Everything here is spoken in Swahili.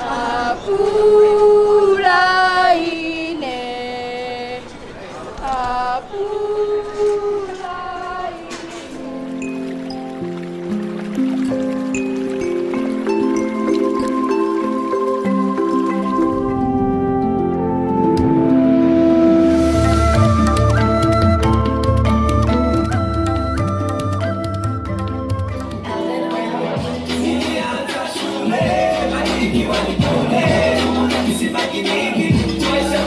Uh, nikiwa nipole kisibaki mingi tuweza